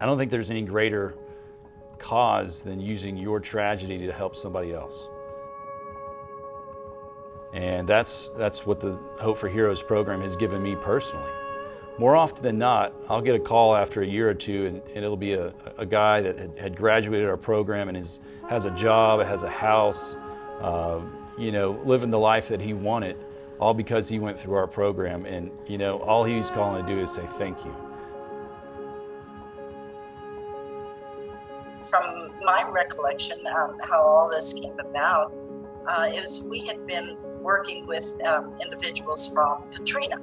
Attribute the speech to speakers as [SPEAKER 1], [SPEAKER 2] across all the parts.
[SPEAKER 1] I don't think there's any greater cause than using your tragedy to help somebody else. And that's, that's what the Hope for Heroes program has given me personally. More often than not, I'll get a call after a year or two and, and it'll be a, a guy that had, had, graduated our program and is, has a job, has a house, uh, you know, living the life that he wanted, all because he went through our program. And, you know, all he's calling to do is say thank you.
[SPEAKER 2] From my recollection, um, how all this came about, uh, was we had been working with um, individuals from Katrina.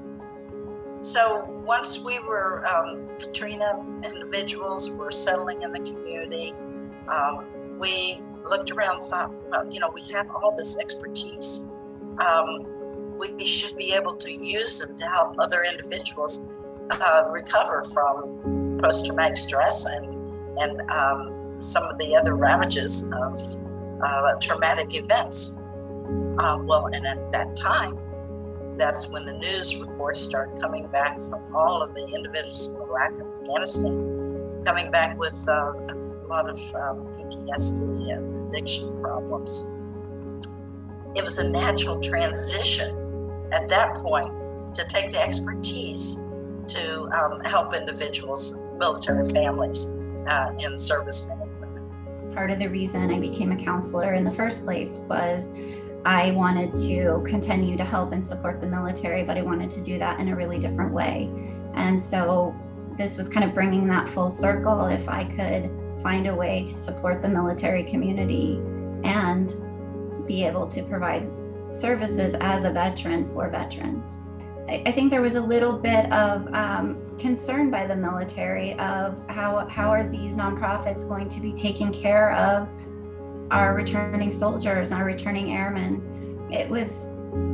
[SPEAKER 2] So once we were, um, Katrina individuals were settling in the community, um, we looked around thought, well, you know, we have all this expertise. Um, we should be able to use them to help other individuals uh, recover from post-traumatic stress and, and um, some of the other ravages of uh, traumatic events. Uh, well, and at that time, that's when the news reports started coming back from all of the individuals from Iraq and Afghanistan, coming back with uh, a lot of um, PTSD and addiction problems. It was a natural transition at that point to take the expertise to um, help individuals, military families, uh, and servicemen.
[SPEAKER 3] Part of the reason I became a counselor in the first place was I wanted to continue to help and support the military, but I wanted to do that in a really different way. And so this was kind of bringing that full circle. If I could find a way to support the military community and be able to provide services as a veteran for veterans. I, think there was a little bit of um, concern by the military of how, how are these nonprofits going to be taking care of our returning soldiers, our returning airmen. It was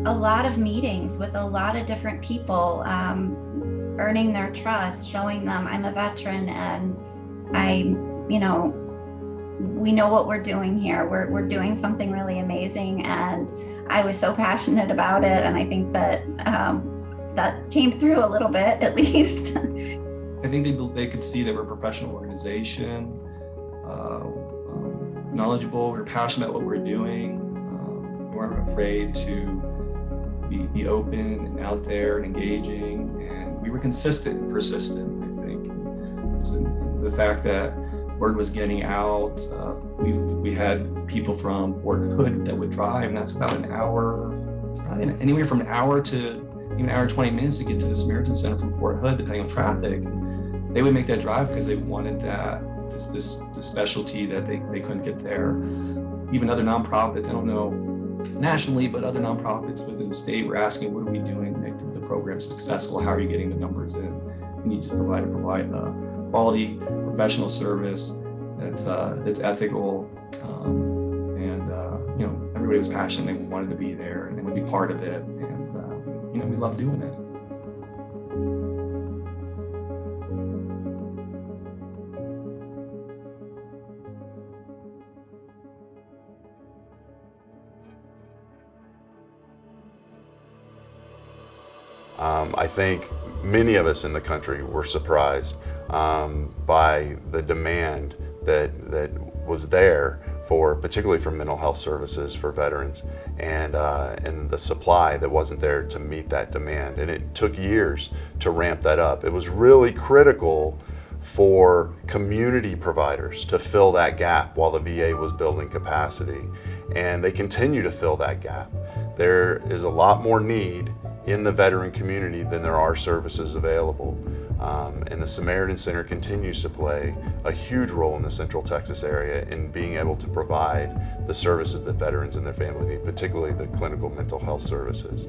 [SPEAKER 3] a lot of meetings with a lot of different people, um, earning their trust, showing them I'm a veteran and I, you know, we know what we're doing here. We're, we're doing something really amazing. And I was so passionate about it. And I think that um, that came through a little bit, at least.
[SPEAKER 4] I think they, they could see that we're a professional organization. Uh, knowledgeable, we're passionate about what we are doing. Um, we weren't afraid to be, be open and out there and engaging. And we were consistent and persistent, I think. the fact that word was getting out. Uh, we, we had people from Fort Hood that would drive, and that's about an hour, uh, anywhere from an hour to even an hour and 20 minutes to get to the Samaritan Center from Fort Hood, depending on traffic. They would make that drive because they wanted that this this, this specialty that they, they couldn't get there. Even other nonprofits, I don't know nationally, but other nonprofits within the state were asking, what are we doing to make the, program successful? How are you getting the numbers in? We need to provide provide a quality professional service that's uh, that's ethical, um, and uh, you know everybody was passionate. They wanted to be there and they would be part of it, and uh, you know we love doing it.
[SPEAKER 5] Um, I think many of us in the country were surprised um, by the demand that, that was there for particularly for mental health services for veterans and, uh, and the supply that wasn't there to meet that demand. And it took years to ramp that up. It was really critical for community providers to fill that gap while the VA was building capacity. And they continue to fill that gap. There is a lot more need in the veteran community than there are services available. Um, and the Samaritan Center continues to play a huge role in the Central Texas area in being able to provide the services that veterans and their family need, particularly the clinical mental health services.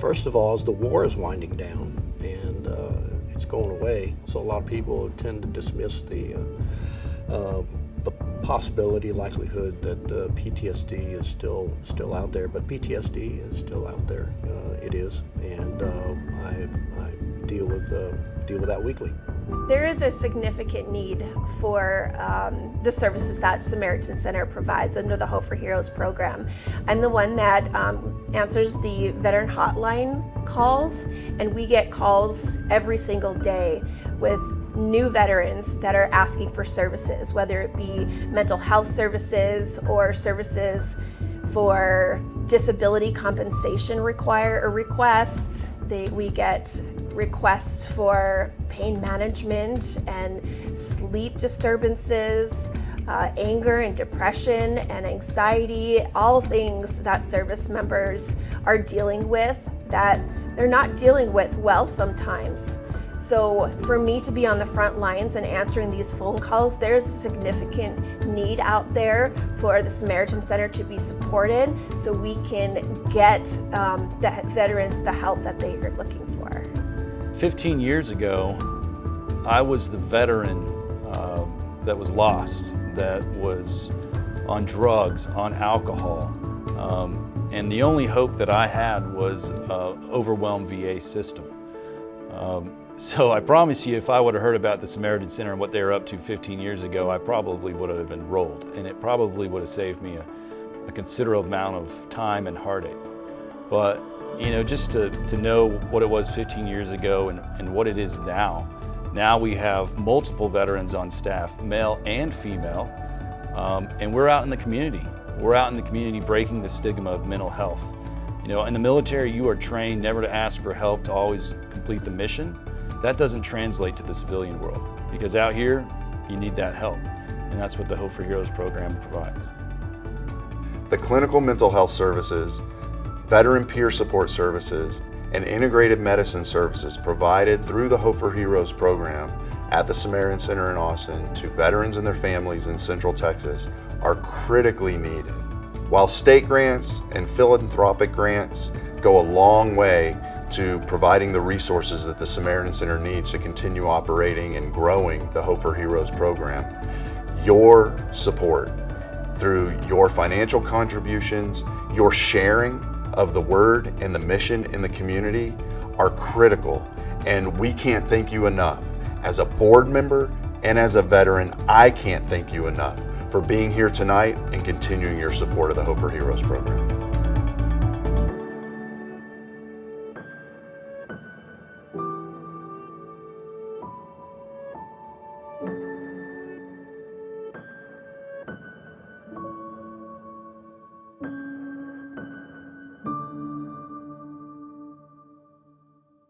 [SPEAKER 6] First of all, as the war is winding down and uh, it's going away, so a lot of people tend to dismiss the uh, uh, the possibility, likelihood that uh, PTSD is still still out there, but PTSD is still out there. Uh, it is, and um, I, I, deal with uh, deal with that weekly.
[SPEAKER 7] There is a significant need for um, the services that Samaritan Center provides under the Hope for Heroes program. I'm the one that um, answers the veteran hotline calls, and we get calls every single day with new veterans that are asking for services, whether it be mental health services or services for disability compensation require or requests. They, we get requests for pain management and sleep disturbances, uh, anger and depression and anxiety, all things that service members are dealing with that they're not dealing with well sometimes. So for me to be on the front lines and answering these phone calls, there's a significant need out there for the Samaritan Center to be supported so we can get um, the veterans the help that they are looking for.
[SPEAKER 1] 15 years ago, I was the veteran uh, that was lost, that was on drugs, on alcohol. Um, and the only hope that I had was uh, overwhelmed VA system. Um, so I promise you, if I would have heard about the Samaritan Center and what they were up to 15 years ago, I probably would have enrolled, and it probably would have saved me a, a considerable amount of time and heartache. But you know, just to, to know what it was 15 years ago and, and what it is now. Now we have multiple veterans on staff, male and female, um, and we're out in the community. We're out in the community breaking the stigma of mental health. You know, in the military, you are trained never to ask for help, to always complete the mission. That doesn't translate to the civilian world because out here, you need that help. And that's what the Hope for Heroes program provides.
[SPEAKER 5] The clinical mental health services, veteran peer support services, and integrated medicine services provided through the Hope for Heroes program at the Samaritan Center in Austin to veterans and their families in Central Texas are critically needed. While state grants and philanthropic grants go a long way to providing the resources that the Samaritan Center needs to continue operating and growing the Hope for Heroes program. Your support through your financial contributions, your sharing of the word and the mission in the community are critical and we can't thank you enough. As a board member and as a veteran, I can't thank you enough for being here tonight and continuing your support of the Hope for Heroes program.